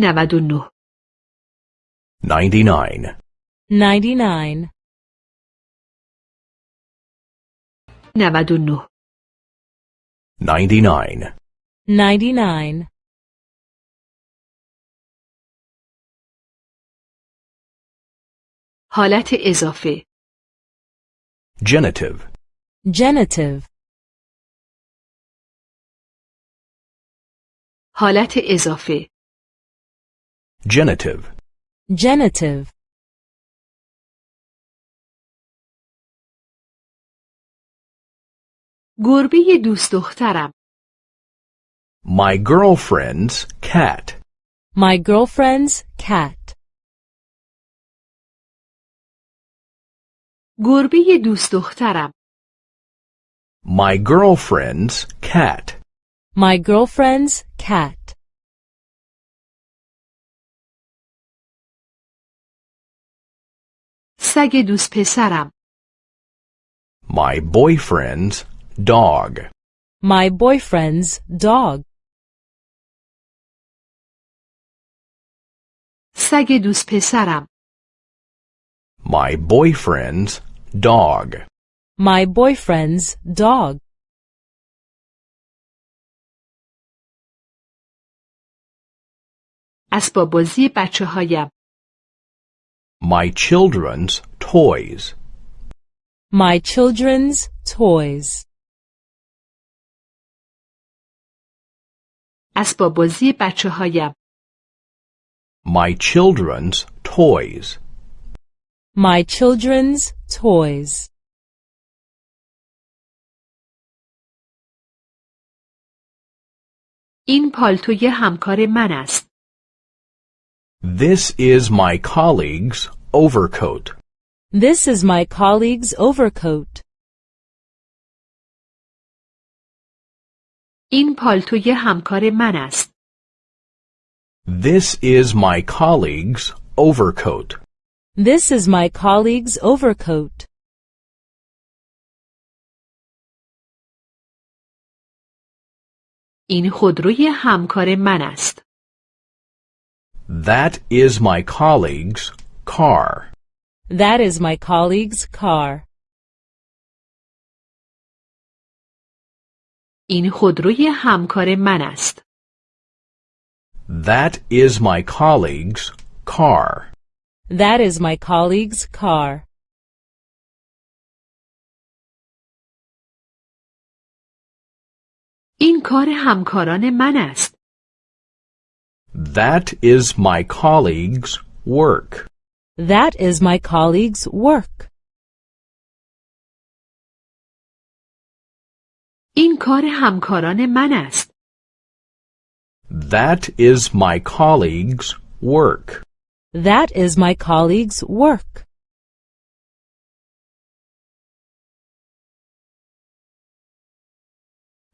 99 99 99 99 99 99 حالت اضافه Genitive. Genitive حالت اضافه Genitive. Genitive گربه دوست دخترم My girlfriend's cat. My girlfriend's cat. گربه دوست دخترم My girlfriend's cat. My girlfriend's cat. سگ دوست پسرم My boyfriend's dog. My boyfriend's dog. سگ دوست پسرم My boyfriend's dog. My boyfriend's dog. اسباب بازی بچه هایم My children's toys. My children's toys. اسباب بازی بچه هایم My children's toys. My children's toys. این پالتوی همکار من است This is my colleague's overcoat. This is my colleague's overcoat. این پالتوی همکار من است This is my colleague's overcoat. This is my colleague's overcoat. این خودروی همکار من است That is my colleague's car. That is my colleague's car. این خودروی همکار من است That is my colleague's car. That is my colleague's car. این کار همکاران من است That is my colleague's work. That is my colleague's work. این کار همکاران من است That is my colleague's work. That is my colleague's work.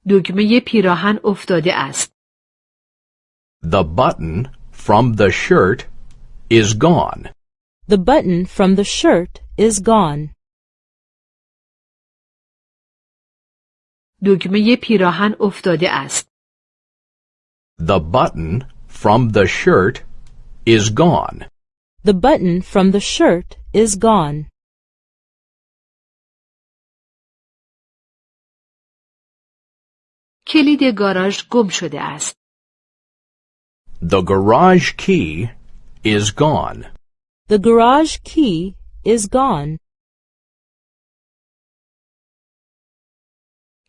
دگمه پیراهن افتاده است The button from the shirt is gone. The button from the shirt is gone. دگمه پیراهن افتاده است The button from the shirt is gone. The button from the shirt is gone. کلید گاراژ گم شده است The garage key is gone. The garage key is gone.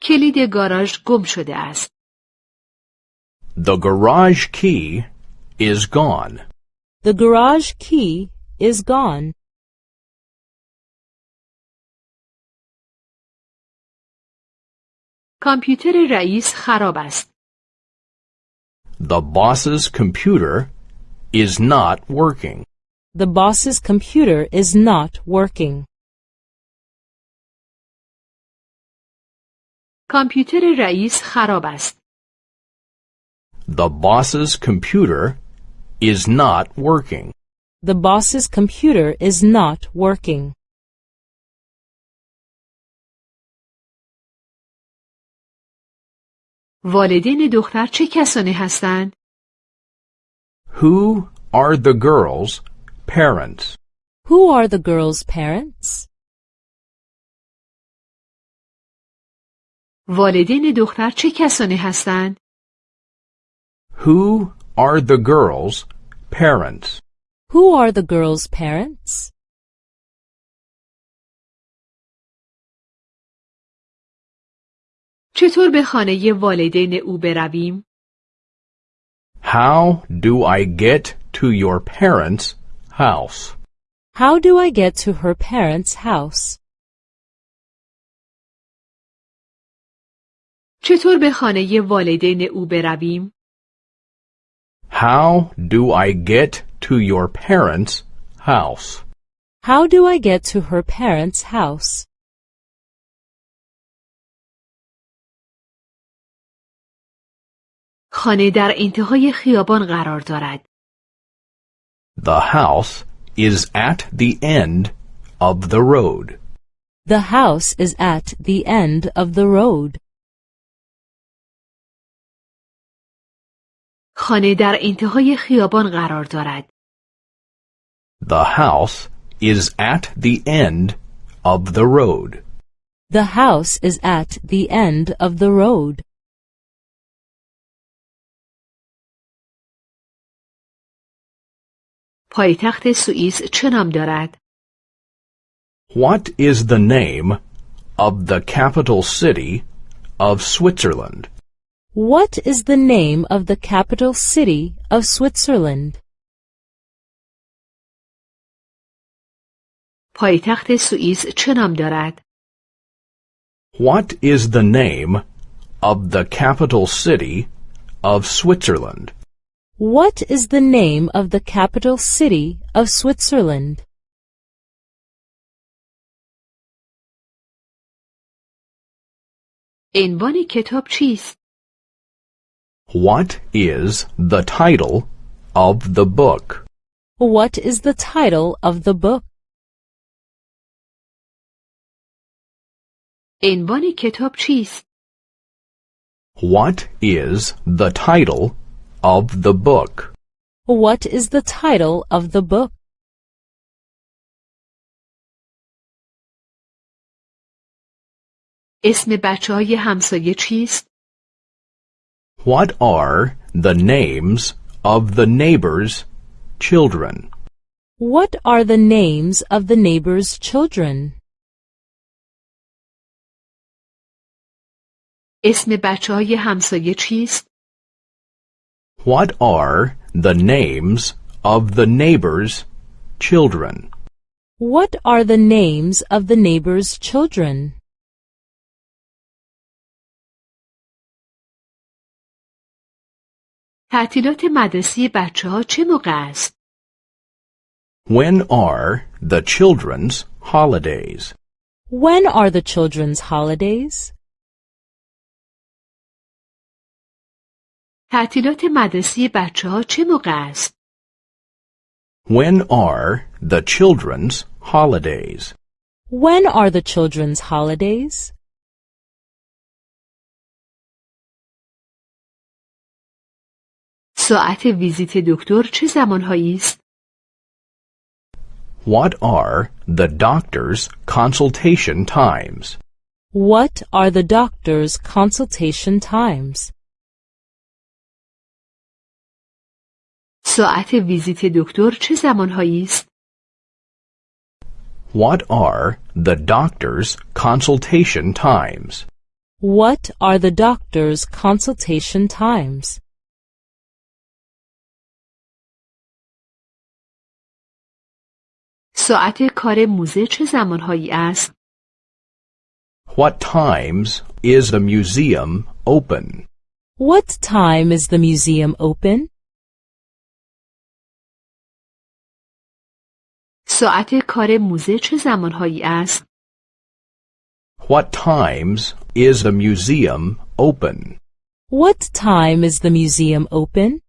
کلید گاراژ گم شده است The garage key is gone. The garage key is gone. کامپیوتر رئیس خراب است The boss's computer is not working. The boss's computer is not working. کامپیوتر رئیس خراب است The boss's computer is not working. The boss's computer is not working. والدین دختر چه کسانی هستند Who are the girl's parents? Who are the girl's parents? والدین دختر چه کسانی هستند؟ Who are the girl's parents? Who are the girl's parents? چطور به خانه والدین او برویم؟ How do I get to your parents' house? How do I get to her parents' house? چطور به خانه والدین او برویم؟ How do I get to your parents' house? How do I get to her parents' house? خانه در انتهای خیابان قرار دارد. The house is at the end of the road. The house is at the end of the road. خانه در انتهای خیابان قرار دارد. The house is at the end of the road. The house is at the end of the road. پایتخت سوئیس چه نام دارد؟ What is the name of the capital city of Switzerland? What is the name of the capital city of Switzerland? پایتخت سوئیس چه نام دارد؟ What is the name of the capital city of Switzerland? What is the name of the capital city of Switzerland? عنوان کتاب چیست؟ What is the title of the book? What is the title of the book? عنوان کتاب چیست؟ What is the title of the book? What is the title of the book? اسم بچه های همسایه چیست؟ What are the names of the neighbors' children? What are the names of the neighbor's children? اسم بچه های همسایه چیست؟ What are the names of the neighbors' children? What are the names of the neighbor's children? تعطیلات مدرسه بچه ها چه موقع است؟ When are the children's holidays? When are the children's holidays? تعطیلات مدرسه بچه ها چه موقع است؟ When are the children's holidays? When are the children's holidays? ساعت ویزیت دکتر چه زمانهایی است؟ What are the doctor's consultation times? What are the doctor's consultation times? ساعت ویزیت دکتر چه زمانهایی است؟ What are the doctor's consultation times? What are the doctor's consultation times? ساعت کار موزه چه زمانهایی است؟ What times is the museum open? What time is the museum open? ساعت کار موزه چه زمانهایی است؟ What times is the museum open? What time is the museum open?